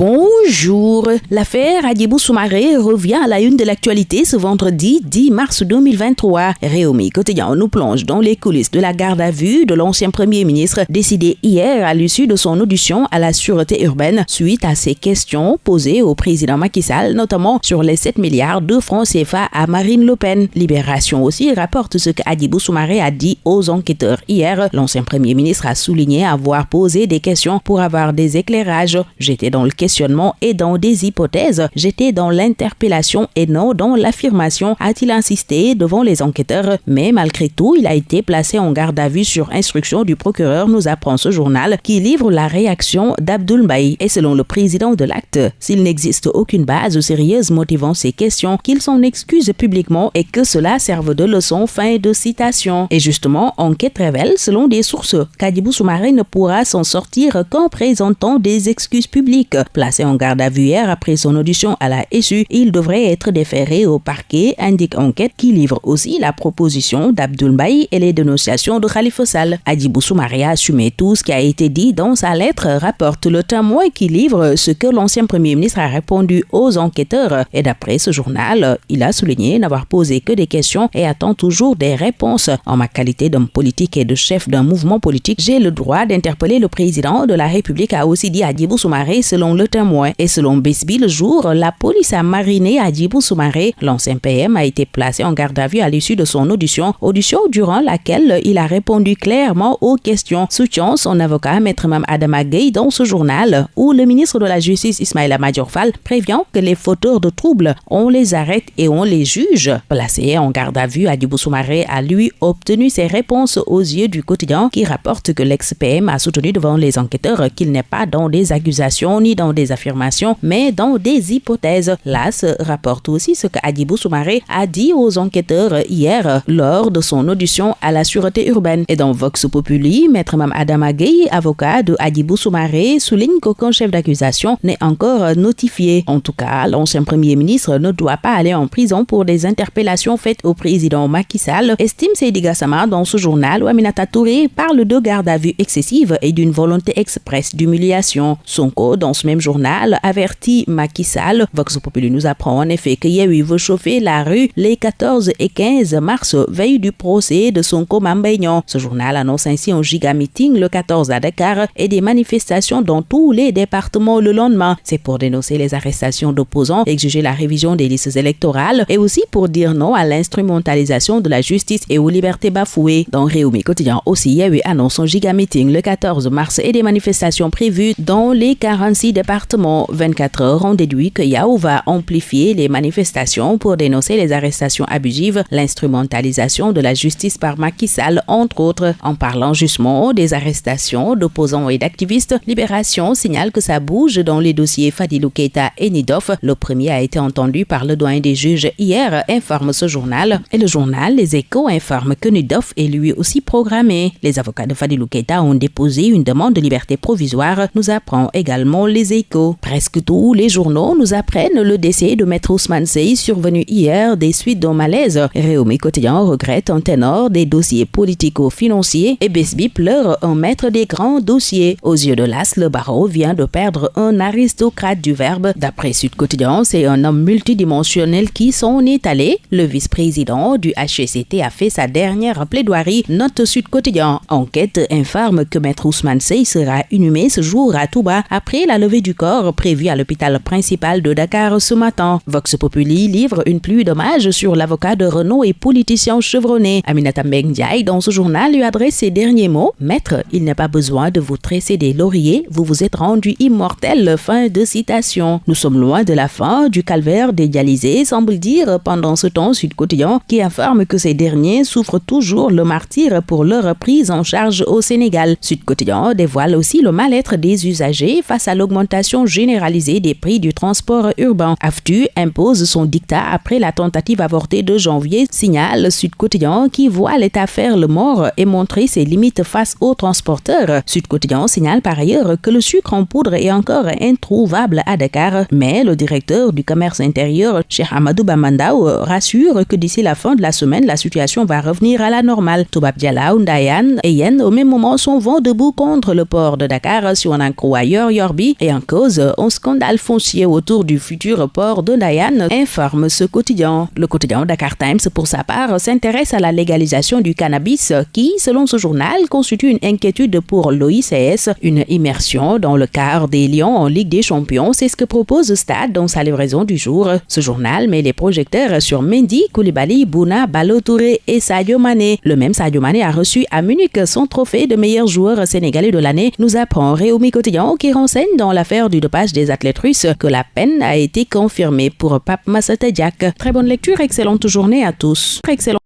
bom Bonjour. L'affaire Adibou Soumaré revient à la une de l'actualité ce vendredi 10 mars 2023. Réumi Quotidien nous plonge dans les coulisses de la garde à vue de l'ancien premier ministre décidé hier à l'issue de son audition à la sûreté urbaine suite à ses questions posées au président Macky Sall, notamment sur les 7 milliards de francs CFA à Marine Le Pen. Libération aussi rapporte ce qu'Adibou Soumaré a dit aux enquêteurs hier. L'ancien premier ministre a souligné avoir posé des questions pour avoir des éclairages. J'étais dans le questionnement et dans des hypothèses. J'étais dans l'interpellation et non dans l'affirmation, a-t-il insisté devant les enquêteurs. Mais malgré tout, il a été placé en garde à vue sur instruction du procureur, nous apprend ce journal, qui livre la réaction d'Abdul. Et selon le président de l'acte, s'il n'existe aucune base sérieuse motivant ces questions, qu'il s'en excuse publiquement et que cela serve de leçon. Fin de citation. Et justement, enquête révèle, selon des sources, qu'Adibou Soumaré ne pourra s'en sortir qu'en présentant des excuses publiques. Placé en garde à vue hier après son audition à la SU, il devrait être déféré au parquet, indique enquête qui livre aussi la proposition d'Abdul Baï et les dénonciations de Khalifa Sall. Adibou Soumaré a assumé tout ce qui a été dit dans sa lettre, rapporte le témoin qui livre ce que l'ancien premier ministre a répondu aux enquêteurs. Et d'après ce journal, il a souligné n'avoir posé que des questions et attend toujours des réponses. En ma qualité d'homme politique et de chef d'un mouvement politique, j'ai le droit d'interpeller le président de la République, a aussi dit Adibou Soumaré selon le témoin. Et selon Besbi le jour, la police a mariné Adibou Soumaré. L'ancien PM a été placé en garde à vue à l'issue de son audition, audition durant laquelle il a répondu clairement aux questions, soutient son avocat Maître Mam Adama dans ce journal, où le ministre de la Justice Ismaïla Majorfal prévient que les fauteurs de troubles, on les arrête et on les juge. Placé en garde à vue, Adibou Soumaré a lui obtenu ses réponses aux yeux du quotidien qui rapporte que l'ex-PM a soutenu devant les enquêteurs qu'il n'est pas dans des accusations ni dans des affirmations, mais dans des hypothèses. L'AS rapporte aussi ce qu'Adibou Soumaré a dit aux enquêteurs hier lors de son audition à la sûreté urbaine. Et dans Vox Populi, Maître Mam Adam Gueye, avocat de Adibou Soumaré, souligne qu'aucun chef d'accusation n'est encore notifié. En tout cas, l'ancien premier ministre ne doit pas aller en prison pour des interpellations faites au président Macky Sall, estime Seydi Gassama dans ce journal où Aminata Touré parle de garde à vue excessive et d'une volonté expresse d'humiliation. Sonko, dans ce même journal, avertit Macky Sall. Vox Populi nous apprend en effet que Yehui veut chauffer la rue les 14 et 15 mars, veille du procès de Sonko Mambaignan. Ce journal annonce ainsi un giga meeting le 14 à Dakar et des manifestations dans tous les départements le lendemain. C'est pour dénoncer les arrestations d'opposants, exiger la révision des listes électorales et aussi pour dire non à l'instrumentalisation de la justice et aux libertés bafouées. Dans Réumi Quotidien aussi, Yehui annonce un giga meeting le 14 mars et des manifestations prévues dans les 46 départements. 24 heures ont déduit que Yahoo va amplifier les manifestations pour dénoncer les arrestations abusives, l'instrumentalisation de la justice par Macky Sall, entre autres. En parlant justement des arrestations d'opposants et d'activistes, Libération signale que ça bouge dans les dossiers Fadilou Keita et Nidoff. Le premier a été entendu par le doyen des juges hier, informe ce journal. Et le journal Les Échos informe que Nidoff est lui aussi programmé. Les avocats de Fadilou Keita ont déposé une demande de liberté provisoire, nous apprend également Les Échos. Presque tous les journaux nous apprennent le décès de Maître Ousmane Sey survenu hier des suites d'un malaise. Réumi Quotidien regrette un ténor des dossiers politico-financiers et Besby pleure un maître des grands dossiers. Aux yeux de l'As, le barreau vient de perdre un aristocrate du verbe. D'après Sud Quotidien, c'est un homme multidimensionnel qui s'en est allé. Le vice-président du HCT a fait sa dernière plaidoirie. Note Sud Quotidien. Enquête informe que Maître Ousmane Sey sera inhumé ce jour à Touba après la levée du corps prévue à l'hôpital principal de Dakar ce matin. Vox Populi livre une pluie d'hommages sur l'avocat de Renault et politicien chevronné. Aminata Mbendiaï, dans ce journal, lui adresse ces derniers mots. Maître, il n'est pas besoin de vous tresser des lauriers, vous vous êtes rendu immortel. Fin de citation. Nous sommes loin de la fin du calvaire des dialysés, semble dire pendant ce temps Sud Quotidien, qui informe que ces derniers souffrent toujours le martyr pour leur prise en charge au Sénégal. Sud Quotidien dévoile aussi le mal-être des usagers face à l'augmentation généralisée des prix du transport urbain. AFTU impose son dictat après la tentative avortée de janvier, signale Sud Quotidien qui voit l'État faire le mort et montrer ses limites face aux transporteurs. Sud Quotidien signale par ailleurs que le sucre en poudre est encore introuvable à Dakar, mais le directeur du commerce intérieur, Cheikh Amadou Bamandao, rassure que d'ici la fin de la semaine, la situation va revenir à la normale. Toubab Ndayan et Yen au même moment sont vent debout contre le port de Dakar si on en croit ailleurs Yorbi et en cause un scandale foncier autour du futur port de Nayan, informe ce quotidien. Le quotidien Dakar Times, pour sa part, s'intéresse à la légalisation du cannabis qui, selon ce journal, constitue une inquiétude pour l'OICS. Une immersion dans le quart des Lions en Ligue des Champions, c'est ce que propose Stade dans sa livraison du jour. Ce journal met les projecteurs sur Mendy, Koulibaly, Bouna, Balotouré et Sadio Mané. Le même Sadio Mané a reçu à Munich son trophée de meilleur joueur sénégalais de l'année, nous apprend Réumi Quotidien qui renseigne dans l'affaire du des athlètes russes que la peine a été confirmée pour Pape Massata Très bonne lecture, excellente journée à tous. Excellent